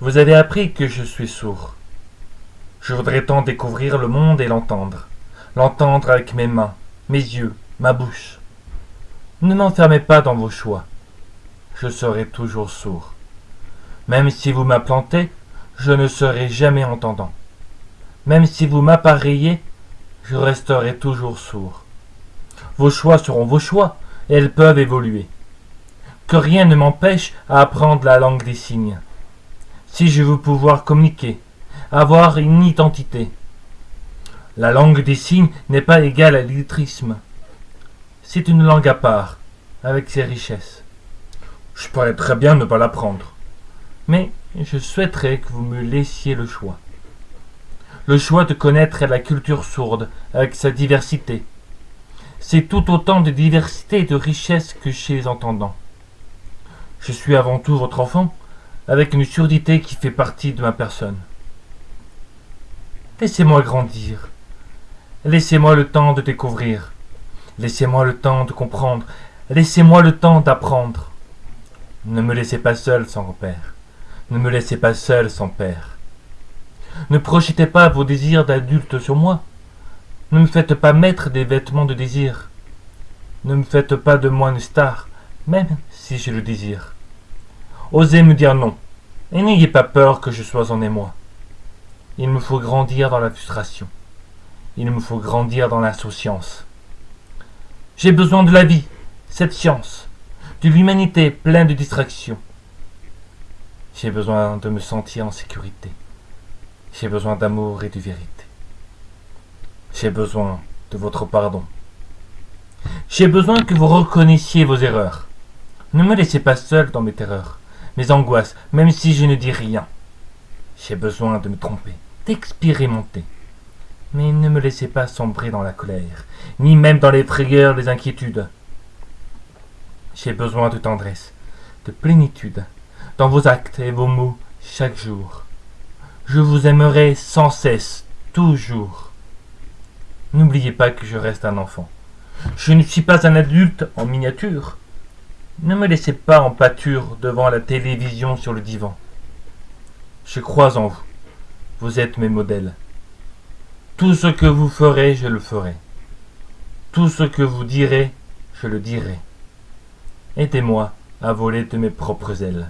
Vous avez appris que je suis sourd. Je voudrais tant découvrir le monde et l'entendre. L'entendre avec mes mains, mes yeux, ma bouche. Ne m'enfermez pas dans vos choix. Je serai toujours sourd. Même si vous m'implantez, je ne serai jamais entendant. Même si vous m'appareillez, je resterai toujours sourd. Vos choix seront vos choix, et elles peuvent évoluer. Que rien ne m'empêche à apprendre la langue des signes. Si je veux pouvoir communiquer, avoir une identité. La langue des signes n'est pas égale à l'illettrisme. C'est une langue à part, avec ses richesses. Je pourrais très bien ne pas l'apprendre. Mais je souhaiterais que vous me laissiez le choix. Le choix de connaître la culture sourde, avec sa diversité. C'est tout autant de diversité et de richesse que chez les entendants. Je suis avant tout votre enfant, avec une surdité qui fait partie de ma personne. Laissez-moi grandir. Laissez-moi le temps de découvrir. Laissez-moi le temps de comprendre. Laissez-moi le temps d'apprendre. Ne me laissez pas seul sans repère. Ne me laissez pas seul sans père. Ne projetez pas vos désirs d'adulte sur moi. Ne me faites pas mettre des vêtements de désir. Ne me faites pas de moi une star, même si je le désire. Osez me dire non, et n'ayez pas peur que je sois en émoi. Il me faut grandir dans la frustration. Il me faut grandir dans l'insouciance. J'ai besoin de la vie, cette science, de l'humanité pleine de distractions. J'ai besoin de me sentir en sécurité. J'ai besoin d'amour et de vérité. J'ai besoin de votre pardon. J'ai besoin que vous reconnaissiez vos erreurs. Ne me laissez pas seul dans mes terreurs mes angoisses, même si je ne dis rien. J'ai besoin de me tromper, d'expérimenter. Mais ne me laissez pas sombrer dans la colère, ni même dans les frayeurs, les inquiétudes. J'ai besoin de tendresse, de plénitude, dans vos actes et vos mots chaque jour. Je vous aimerai sans cesse, toujours. N'oubliez pas que je reste un enfant. Je ne suis pas un adulte en miniature. Ne me laissez pas en pâture devant la télévision sur le divan. Je crois en vous. Vous êtes mes modèles. Tout ce que vous ferez, je le ferai. Tout ce que vous direz, je le dirai. Aidez-moi à voler de mes propres ailes.